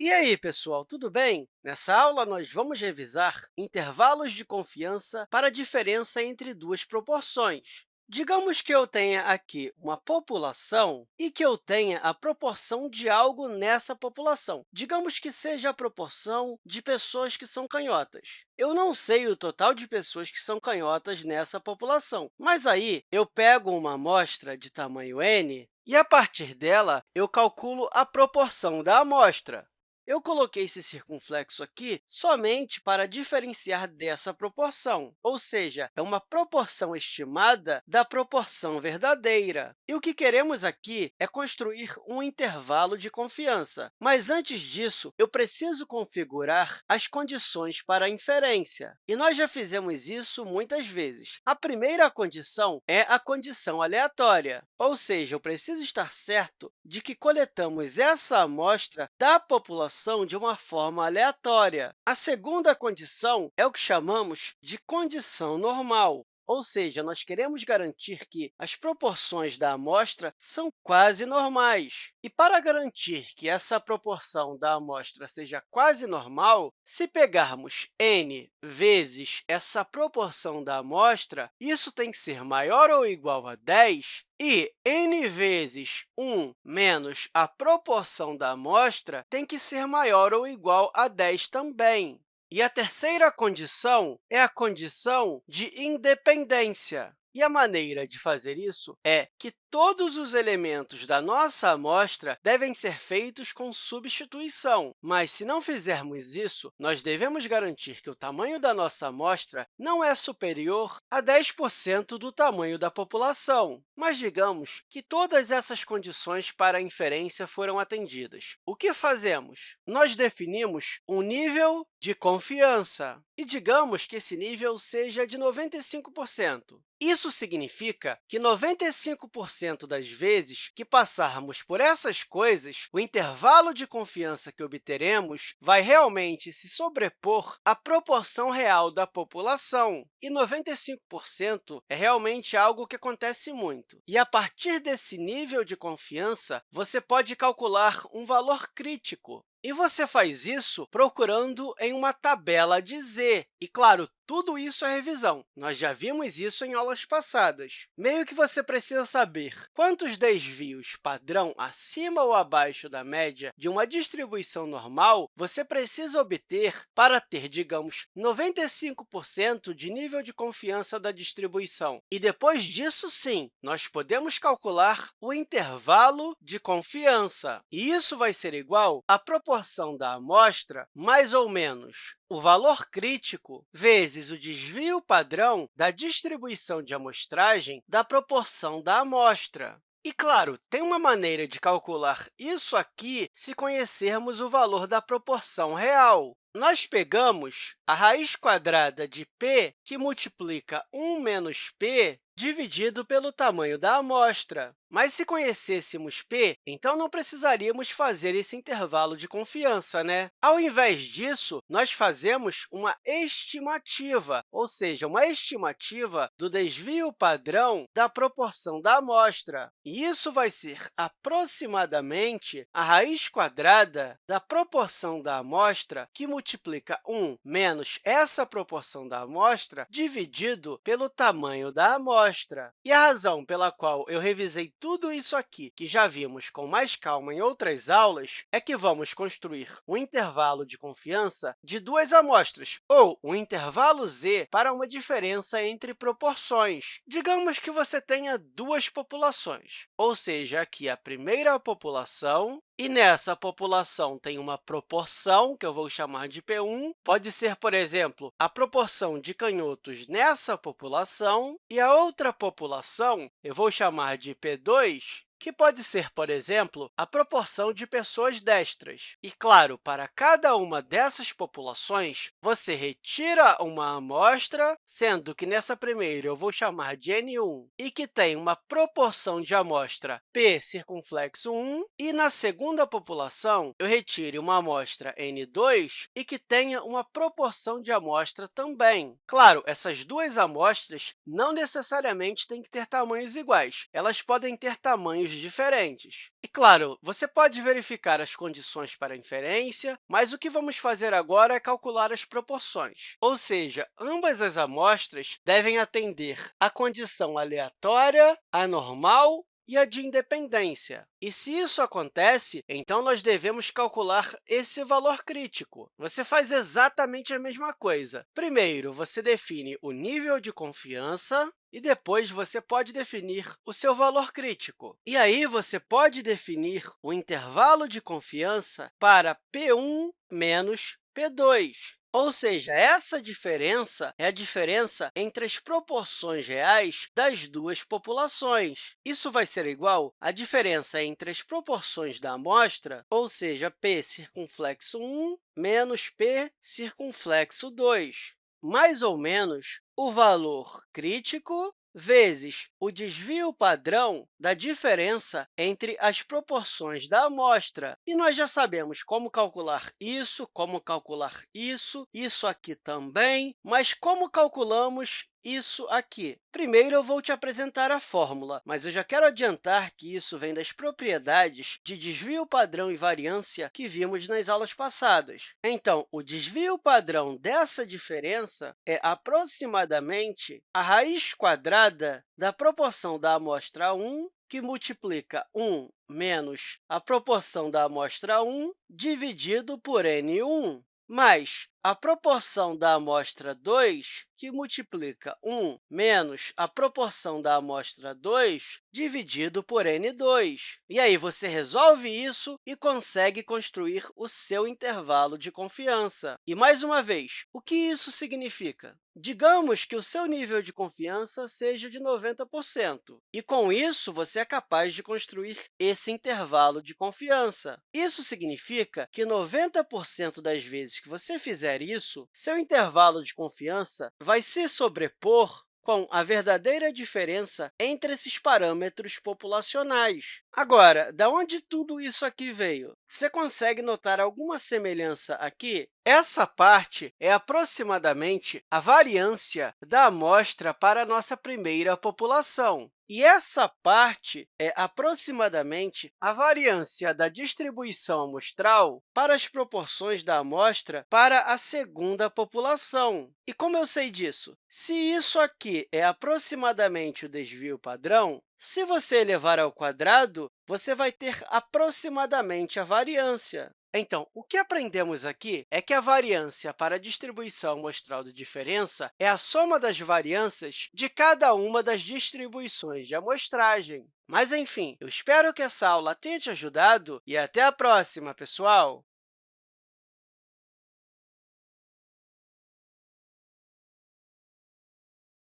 E aí, pessoal, tudo bem? Nessa aula, nós vamos revisar intervalos de confiança para a diferença entre duas proporções. Digamos que eu tenha aqui uma população e que eu tenha a proporção de algo nessa população. Digamos que seja a proporção de pessoas que são canhotas. Eu não sei o total de pessoas que são canhotas nessa população, mas aí eu pego uma amostra de tamanho n e, a partir dela, eu calculo a proporção da amostra. Eu coloquei esse circunflexo aqui somente para diferenciar dessa proporção, ou seja, é uma proporção estimada da proporção verdadeira. E o que queremos aqui é construir um intervalo de confiança. Mas, antes disso, eu preciso configurar as condições para a inferência. E nós já fizemos isso muitas vezes. A primeira condição é a condição aleatória, ou seja, eu preciso estar certo de que coletamos essa amostra da população de uma forma aleatória. A segunda condição é o que chamamos de condição normal, ou seja, nós queremos garantir que as proporções da amostra são quase normais. E para garantir que essa proporção da amostra seja quase normal, se pegarmos n vezes essa proporção da amostra, isso tem que ser maior ou igual a 10, e n vezes 1 menos a proporção da amostra tem que ser maior ou igual a 10 também. E a terceira condição é a condição de independência. E a maneira de fazer isso é que todos os elementos da nossa amostra devem ser feitos com substituição. Mas, se não fizermos isso, nós devemos garantir que o tamanho da nossa amostra não é superior a 10% do tamanho da população. Mas digamos que todas essas condições para a inferência foram atendidas. O que fazemos? Nós definimos um nível de confiança e digamos que esse nível seja de 95%. Isso significa que 95% das vezes que passarmos por essas coisas, o intervalo de confiança que obteremos vai realmente se sobrepor à proporção real da população. E 95% é realmente algo que acontece muito. E, a partir desse nível de confiança, você pode calcular um valor crítico, e você faz isso procurando em uma tabela de z. E, claro, tudo isso é revisão. Nós já vimos isso em aulas passadas. Meio que você precisa saber quantos desvios padrão acima ou abaixo da média de uma distribuição normal você precisa obter para ter, digamos, 95% de nível de confiança da distribuição. E depois disso, sim, nós podemos calcular o intervalo de confiança. E isso vai ser igual à proporção da amostra mais ou menos o valor crítico vezes o desvio padrão da distribuição de amostragem da proporção da amostra. E, claro, tem uma maneira de calcular isso aqui se conhecermos o valor da proporção real. Nós pegamos a raiz quadrada de p, que multiplica 1 menos p, dividido pelo tamanho da amostra. Mas, se conhecêssemos p, então não precisaríamos fazer esse intervalo de confiança, né? Ao invés disso, nós fazemos uma estimativa, ou seja, uma estimativa do desvio padrão da proporção da amostra. E isso vai ser aproximadamente a raiz quadrada da proporção da amostra, que multiplica 1 menos essa proporção da amostra, dividido pelo tamanho da amostra. E a razão pela qual eu revisei tudo isso aqui, que já vimos com mais calma em outras aulas, é que vamos construir um intervalo de confiança de duas amostras, ou um intervalo z para uma diferença entre proporções. Digamos que você tenha duas populações, ou seja, aqui a primeira população e nessa população tem uma proporção, que eu vou chamar de P1. Pode ser, por exemplo, a proporção de canhotos nessa população, e a outra população eu vou chamar de P2, que pode ser, por exemplo, a proporção de pessoas destras. E, claro, para cada uma dessas populações, você retira uma amostra, sendo que nessa primeira eu vou chamar de N1, e que tem uma proporção de amostra P circunflexo 1, e na segunda população eu retire uma amostra N2 e que tenha uma proporção de amostra também. Claro, essas duas amostras não necessariamente têm que ter tamanhos iguais, elas podem ter tamanhos tamanhos diferentes. E, claro, você pode verificar as condições para inferência, mas o que vamos fazer agora é calcular as proporções. Ou seja, ambas as amostras devem atender à condição aleatória, anormal e a de independência. E se isso acontece, então nós devemos calcular esse valor crítico. Você faz exatamente a mesma coisa. Primeiro, você define o nível de confiança, e depois você pode definir o seu valor crítico. E aí você pode definir o intervalo de confiança para P1 menos P2. Ou seja, essa diferença é a diferença entre as proporções reais das duas populações. Isso vai ser igual à diferença entre as proporções da amostra, ou seja, p circunflexo 1 menos p circunflexo 2, mais ou menos o valor crítico vezes o desvio padrão da diferença entre as proporções da amostra. E nós já sabemos como calcular isso, como calcular isso, isso aqui também, mas como calculamos isso aqui? Primeiro, eu vou te apresentar a fórmula, mas eu já quero adiantar que isso vem das propriedades de desvio padrão e variância que vimos nas aulas passadas. Então, o desvio padrão dessa diferença é aproximadamente a raiz quadrada da proporção da amostra 1 que multiplica 1 menos a proporção da amostra 1 dividido por N1, mais a proporção da amostra 2, que multiplica 1 menos a proporção da amostra 2 dividido por n2. E aí, você resolve isso e consegue construir o seu intervalo de confiança. E, mais uma vez, o que isso significa? Digamos que o seu nível de confiança seja de 90%, e, com isso, você é capaz de construir esse intervalo de confiança. Isso significa que 90% das vezes que você fizer fizer isso, seu intervalo de confiança vai se sobrepor com a verdadeira diferença entre esses parâmetros populacionais. Agora, da onde tudo isso aqui veio? Você consegue notar alguma semelhança aqui? Essa parte é aproximadamente a variância da amostra para a nossa primeira população. E essa parte é aproximadamente a variância da distribuição amostral para as proporções da amostra para a segunda população. E como eu sei disso? Se isso aqui é aproximadamente o desvio padrão, se você elevar ao quadrado, você vai ter aproximadamente a variância. Então, o que aprendemos aqui é que a variância para a distribuição amostral de diferença é a soma das variâncias de cada uma das distribuições de amostragem. Mas, enfim, eu espero que essa aula tenha te ajudado e até a próxima, pessoal!